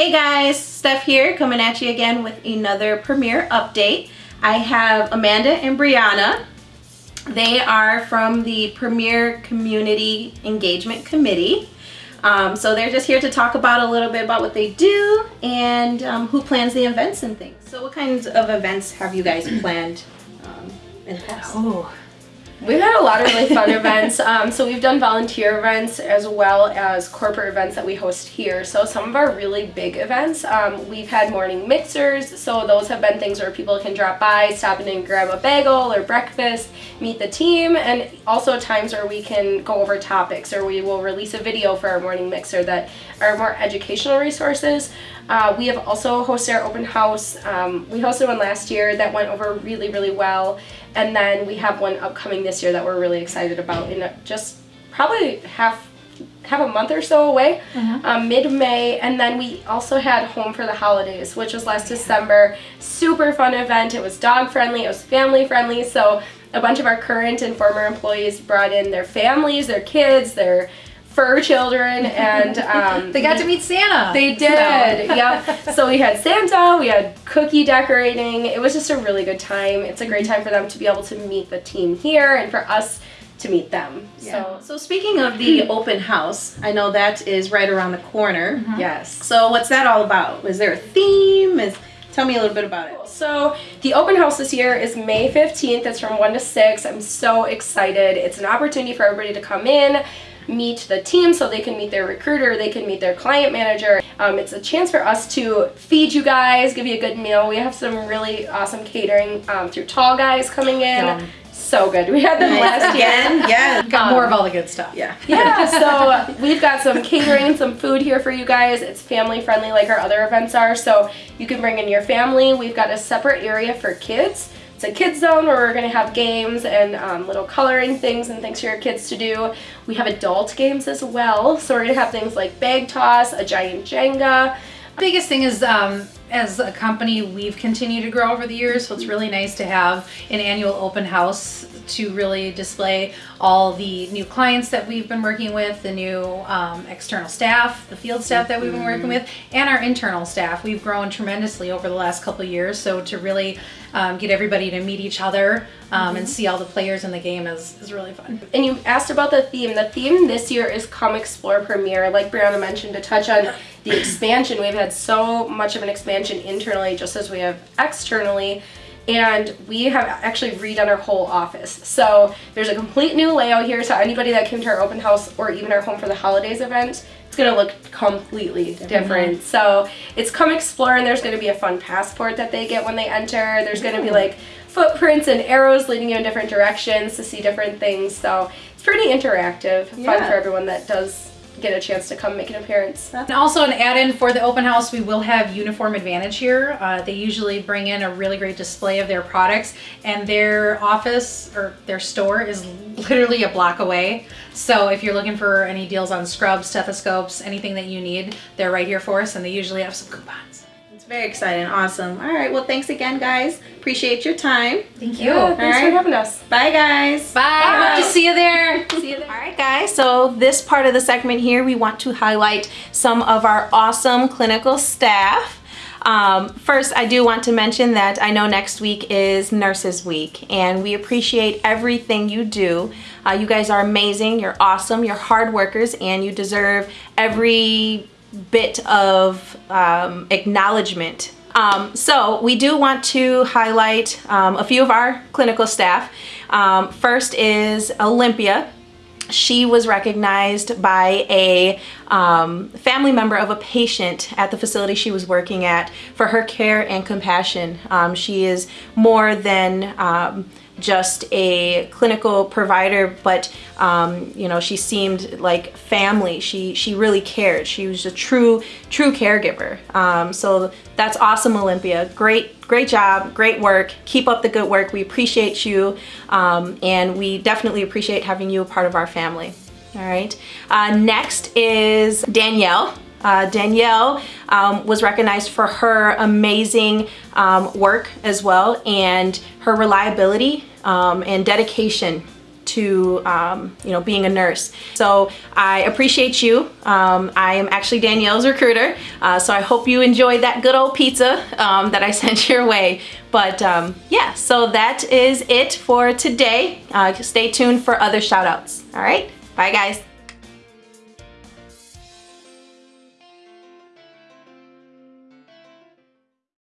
Hey guys, Steph here coming at you again with another premiere update. I have Amanda and Brianna. They are from the Premier Community Engagement Committee. Um, so they're just here to talk about a little bit about what they do and um, who plans the events and things. So what kinds of events have you guys planned um, in the past? Oh, We've had a lot of really fun events. Um, so we've done volunteer events as well as corporate events that we host here. So some of our really big events, um, we've had morning mixers. So those have been things where people can drop by, stop in and grab a bagel or breakfast, meet the team, and also times where we can go over topics or we will release a video for our morning mixer that are more educational resources. Uh, we have also hosted our open house. Um, we hosted one last year that went over really, really well. And then we have one upcoming this year that we're really excited about in just probably half have a month or so away, mm-hmm. um, mid-May, and then we also had Home for the Holidays, which was last December. Super fun event. It was dog friendly. It was family friendly. So a bunch of our current and former employees brought in their families, their kids, their fur children and um, they got to meet Santa. They did. So. yep. So we had Santa, we had cookie decorating. It was just a really good time. It's a great time for them to be able to meet the team here and for us to meet them. Yeah. So, so speaking of the open house, I know that is right around the corner. Mm -hmm. Yes. So what's that all about? Is there a theme? Is Tell me a little bit about it. So the open house this year is May 15th. It's from 1 to 6. I'm so excited. It's an opportunity for everybody to come in, meet the team so they can meet their recruiter, they can meet their client manager. Um, it's a chance for us to feed you guys, give you a good meal. We have some really awesome catering um, through Tall Guys coming in. Yum. So good. We had them last year. yeah. Got um, more of all the good stuff. Yeah. Yeah. So we've got some catering some food here for you guys. It's family friendly like our other events are. So you can bring in your family. We've got a separate area for kids. It's a kids zone where we're going to have games and um, little coloring things and things for your kids to do. We have adult games as well. So we're going to have things like bag toss, a giant Jenga. The Biggest thing is um, as a company, we've continued to grow over the years, so it's really nice to have an annual open house to really display all the new clients that we've been working with, the new um, external staff, the field staff that we've been working with, and our internal staff. We've grown tremendously over the last couple years, so to really um, get everybody to meet each other um, mm -hmm. and mm-hmm. see all the players in the game is, is really fun. And you asked about the theme. The theme this year is Come Explore Premiere. Like Brianna mentioned, to touch on the expansion, we've had so much of an expansion internally just as we have externally and we have actually redone our whole office. So there's a complete new layout here, so anybody that came to our open house or even our Home for the Holidays event, it's gonna look completely different. So it's come explore and there's gonna be a fun passport that they get when they enter. There's gonna be like footprints and arrows leading you in different directions to see different things. So it's pretty interactive, yeah. fun for everyone that does get a chance to come make an appearance. And also an add-in for the open house, we will have Uniform Advantage here. Uh, they usually bring in a really great display of their products and their office or their store is literally a block away. So if you're looking for any deals on scrubs, stethoscopes, anything that you need, they're right here for us and they usually have some coupons. Very exciting. Awesome. All right. Well, thanks again, guys. Appreciate your time. Thank you. Yeah, thanks right. for having us. Bye, guys. Bye. Bye. Hope to see you there. see you there. All right, guys. So this part of the segment here, we want to highlight some of our awesome clinical staff. Um, first, I do want to mention that I know next week is Nurses Week, and we appreciate everything you do. Uh, you guys are amazing. You're awesome. You're hard workers, and you deserve every bit of um, acknowledgement. Um, so we do want to highlight um, a few of our clinical staff. Um, first is Olympia. She was recognized by a um, family member of a patient at the facility she was working at for her care and compassion. Um, she is more than just a clinical provider, but um, you know, she seemed like family. She she really cared. She was a true true caregiver. Um, so that's awesome, Olympia. Great great job, great work. Keep up the good work. We appreciate you, um, and we definitely appreciate having you a part of our family. All right. Uh, next is Danielle. Uh, Danielle um, was recognized for her amazing um, work as well and her reliability um, and dedication to um, you know being a nurse. So I appreciate you. Um, I am actually Danielle's recruiter, uh, so I hope you enjoyed that good old pizza um, that I sent your way. But um, yeah, so that is it for today. Uh, stay tuned for other shout outs. All right, bye guys.